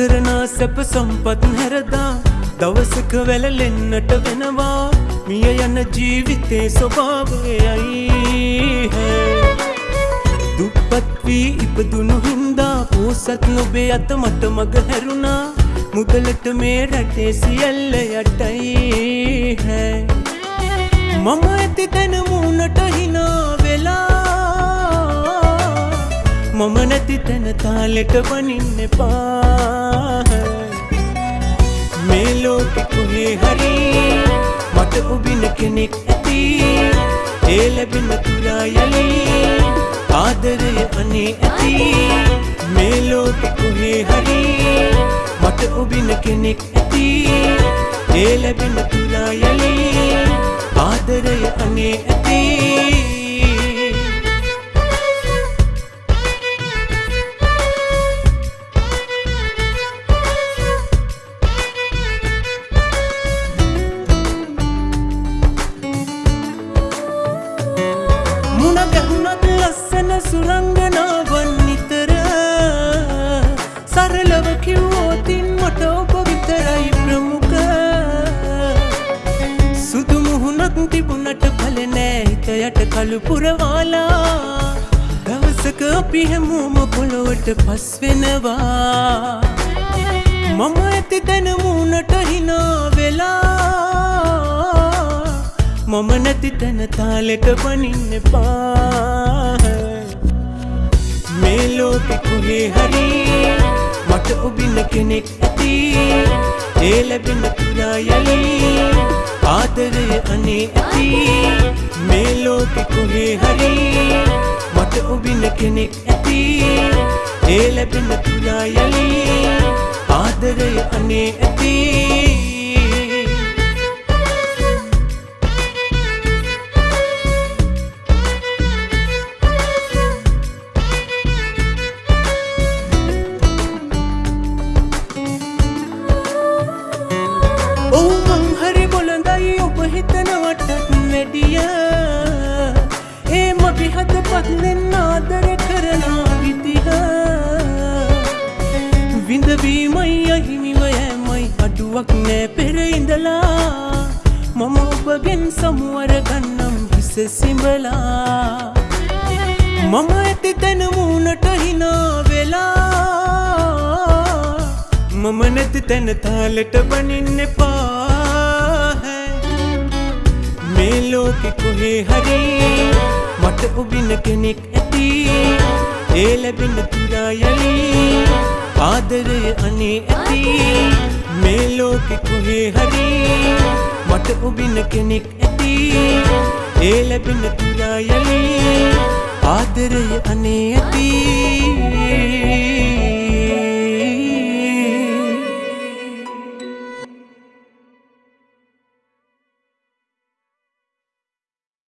කරනා සැප සම්පත් හැරදා දවසක වැලලෙන්නට වෙනවා. මිය යන ජීවිතේ ස්වභාවයයි දුප්පත් වී ඉපදුණු හින්දා පෝසත් නොබේ අත මට මග හැරුණා. මුදලට මේ රටේ සියල්ල යටයි හැ මම ඇති තැන මූුණට හිනා වෙලා මම නැති තැන තාලෙට බනින්න එපා. මේ ලෝකෙ කොහේ හරි මට ඔබින කෙනෙක් ඇති. ඒ ලැබෙන තුරා යලි ආදරය අනේ ඇති. මේ ලෝකෙ කොහේ හරි මට ඔබින කෙනෙක් ඇති. ඒ ලැබෙන තුරා යලි ආදරය අනේ ඇති. මුණ ගැහුණත් ලස්සන සුරංගනාවන් නිතර. සරලව කිව්වෝතින් මට ඔබ විතරයි ප්‍රමුඛ. සුදු මුහුණක් තිබුණට පල නෑ හිත යට කළු පුරවාලා. දවසක අපි හැමෝම පොළොවට පස් වෙනවා. මම ඇති තැන මූුණට හිනා වෙලා. මම නැති තැන තාලෙට බනින්න එපා. මේ ලෝකෙ කොහේ හරි මට ඔබින කෙනෙක් ඇති. ඒ ලැබෙන තුරා යලි ආදරය අනේ ඇති. මේ ලෝකෙ කොහේ හරි මට ඔබින කෙනෙක් ඇති. ඒ ලැබෙන තුරා යලි ආදරය අනේ ඇති. විඳවීමයි අහිමිව යෑමයි අඩුවක් නෑ පෙර ඉඳලා. මම ඔබගෙන් සමුවර ගන්නම් හිස සිඹලා. මම ඇති තැන මූුණට හිනා වෙලා. මම නැති තැන තාලෙට බනින්න එපා. මේ ලෝකෙ කොහේ හරි මට ඔබින කෙනෙක් ඇති. ඒ ලැබෙන තුරා යලි ආදරය අනේ ඇති. මේ ලෝකෙ කොහේ හරි මට ඔබින කෙනෙක් ඇති. ඒ ලැබෙන තුරා යලි ආදරය අනේ ඇති.